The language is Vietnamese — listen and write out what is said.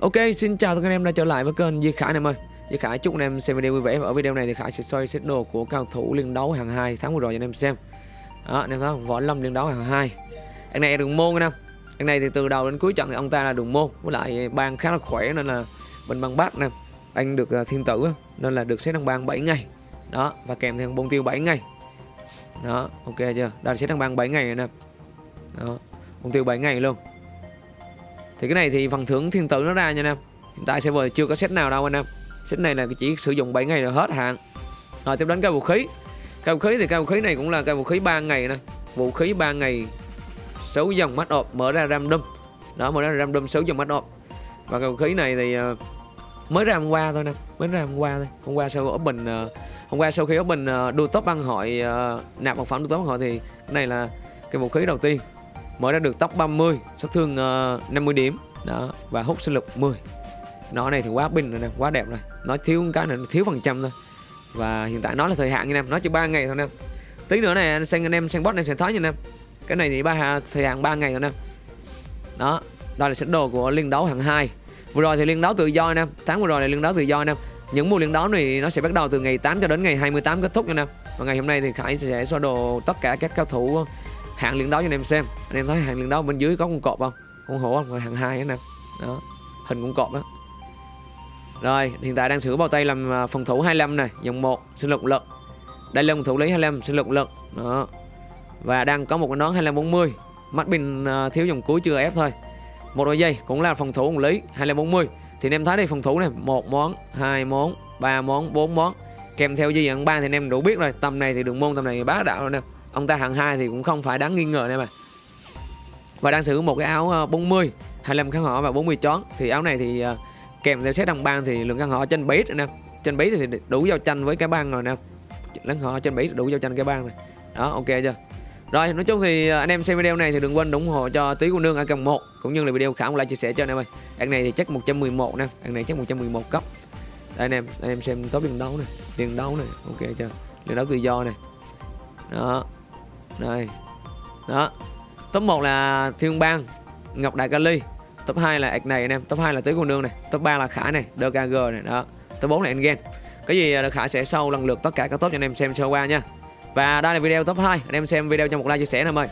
Ok, xin chào tất cả anh em đã trở lại với kênh Duy Khải anh em ơi. Duy Khải chúc anh em xem video vui vẻ và ở video này thì Khải sẽ soi set đồ của cao thủ liên đấu hàng 2 tháng vừa rồi cho anh em xem. Đó, anh em thấy không? Võ Lâm liên đấu hàng 2. Anh này đường môn anh em. Anh này thì từ đầu đến cuối trận thì ông ta là đường môn với lại bang khá là khỏe nên là bên bang bát nè. Anh được ờ, thiên tử nên là được xét đăng bang 7 ngày. Đó, và kèm theo bông tiêu 7 ngày. Đó, ok chưa? Đây là set đăng bang 7 ngày nè. Đó, bông tiêu 7 ngày luôn thì cái này thì phần thưởng thiên tử nó ra nha anh em. Hiện tại server chưa có set nào đâu anh em. Set này là chỉ sử dụng 7 ngày là hết hạn. Rồi tiếp đến cái vũ khí. Cái vũ khí thì cái vũ khí này cũng là cái vũ khí 3 ngày nè. Vũ khí 3 ngày 6 dòng mắt ộp mở ra random. Đó mở ra random 6 dòng mắt ộp. Và cái vũ khí này thì uh, mới ra hôm qua thôi nè. Mới ra hôm qua thôi. Hôm qua sau open uh, hôm qua sau khi open ờ, uh, đua top băng hội uh, nạp một phẩm đua top băng hội thì cái này là cái vũ khí đầu tiên mở ra được top 30 sát thương ờ, uh, 50 điểm. Đó và hút sinh lực 10 nó này thì quá bình rồi nè quá đẹp rồi. Nó thiếu cái này thiếu phần trăm thôi. Và hiện tại nó là thời hạn nha em nó chỉ 3 ngày thôi nè tí nữa này anh xem anh em xem bot em sẽ thấy nha em. Cái này thì ba thời hạn 3 ngày rồi nè đó đây là sẵn đồ của liên đấu hạng 2 vừa rồi thì liên đấu tự do nè tháng vừa rồi là liên đấu tự do nè những mùa liên đấu này nó sẽ bắt đầu từ ngày 8 cho đến ngày 28 kết thúc nha em. Và ngày hôm nay thì Khải sẽ xóa đồ tất cả các cao thủ hạng liên đấu cho anh em xem. Anh em thấy hạng liên đấu bên dưới có con cọp không? Con hổ không? Rồi hạng hai anh em đó, hình con cọp đó. Rồi, hiện tại đang sử bao tay làm à, phòng thủ 25 này. Dòng 1 sinh lực lực. Đây là phòng thủ lấy 25 sinh lực lực. Đó. Và đang có một cái nón 2540 mắt bình à, thiếu dòng cuối chưa ép thôi. Một đôi dây cũng là phòng thủ ủng lý 2540 thì anh em thấy đây, phòng thủ này một món, hai món, ba món, bốn món. Kèm theo dây dẫn ba thì anh em đủ biết rồi. Tầm này thì đường môn, tầm này bá đạo rồi nè ông ta hạng hai thì cũng không phải đáng nghi ngờ nè mà và đang sử dụng một cái áo 40 25 kháng họ và 40 chón. Thì áo này thì ờ, kèm theo set đồng bang thì lượng kháng họ trên base nè. Trên base thì đủ giao tranh với cái bang rồi nè. Lắng họ trên base đủ giao tranh cái bang này đó, ok chưa? Rồi, nói chung thì ờ, anh em xem video này thì đừng quên ủng hộ cho tí cô nương ở cầm một cũng như là video khảo lại chia sẻ cho anh em ơi. Anh này thì chắc 111 nè. Anh này chắc 111 cấp đây, anh em anh em xem top liên đấu này. Liên đấu này, ok chưa? Liên đấu tự do này. Đó đây đó. Top 1 là thiên bang, ngọc đại kali top 2 là ạch này anh em. Top 2 là tứ cô Đương này. Top 3 là khải này dkg này. Đó. Top 4 là engen cái gì là khải sẽ sâu lần lượt tất cả các top cho anh em xem sơ qua nha. Và đây là video top 2 anh em xem video cho một like chia sẻ em ơi